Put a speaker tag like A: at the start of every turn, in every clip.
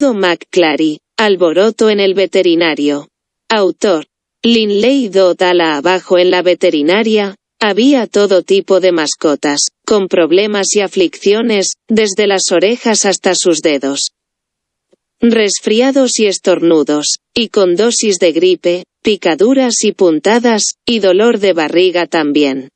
A: McClary, alboroto en el veterinario. Autor. Linley Dodala abajo en la veterinaria, había todo tipo de mascotas, con problemas y aflicciones, desde las orejas hasta sus dedos. Resfriados y estornudos, y con dosis de gripe, picaduras y puntadas, y dolor de barriga también.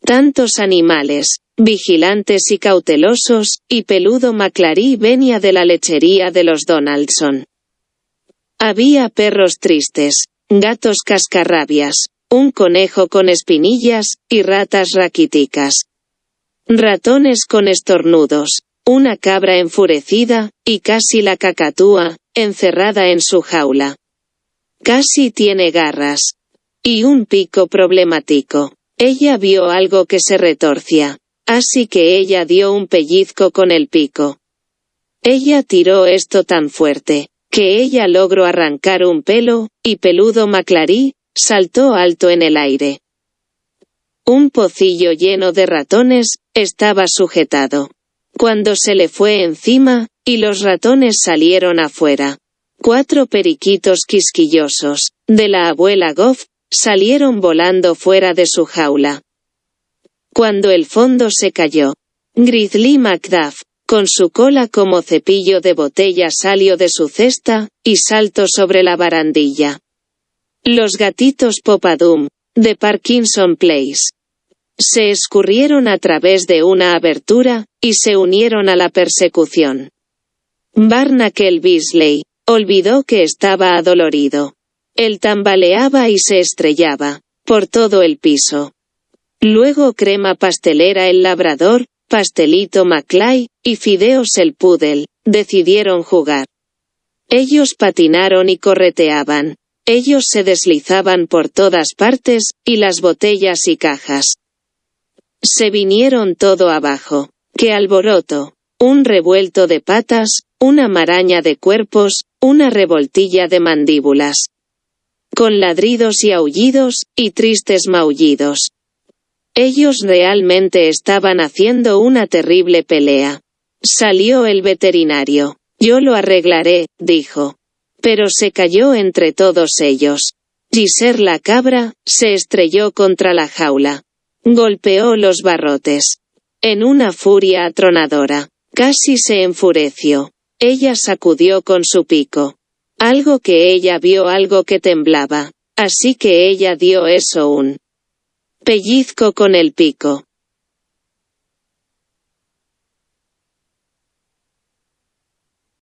A: Tantos animales, vigilantes y cautelosos, y peludo Maclary venía de la lechería de los Donaldson. Había perros tristes, gatos cascarrabias, un conejo con espinillas, y ratas raquíticas. Ratones con estornudos, una cabra enfurecida, y casi la cacatúa, encerrada en su jaula. Casi tiene garras. Y un pico problemático. Ella vio algo que se retorcia. Así que ella dio un pellizco con el pico. Ella tiró esto tan fuerte, que ella logró arrancar un pelo, y peludo Maclarí, saltó alto en el aire. Un pocillo lleno de ratones, estaba sujetado. Cuando se le fue encima, y los ratones salieron afuera. Cuatro periquitos quisquillosos, de la abuela Goff, salieron volando fuera de su jaula. Cuando el fondo se cayó, Grizzly Macduff, con su cola como cepillo de botella salió de su cesta, y saltó sobre la barandilla. Los gatitos Popadum, de Parkinson Place. Se escurrieron a través de una abertura, y se unieron a la persecución. Barnacle Beasley, olvidó que estaba adolorido. Él tambaleaba y se estrellaba, por todo el piso. Luego crema pastelera el labrador, pastelito Maclay, y fideos el pudel, decidieron jugar. Ellos patinaron y correteaban, ellos se deslizaban por todas partes, y las botellas y cajas. Se vinieron todo abajo. ¡Qué alboroto! Un revuelto de patas, una maraña de cuerpos, una revoltilla de mandíbulas. Con ladridos y aullidos, y tristes maullidos. Ellos realmente estaban haciendo una terrible pelea. Salió el veterinario. Yo lo arreglaré, dijo. Pero se cayó entre todos ellos. Giser la cabra, se estrelló contra la jaula. Golpeó los barrotes. En una furia atronadora. Casi se enfureció. Ella sacudió con su pico. Algo que ella vio algo que temblaba. Así que ella dio eso un pellizco con el pico.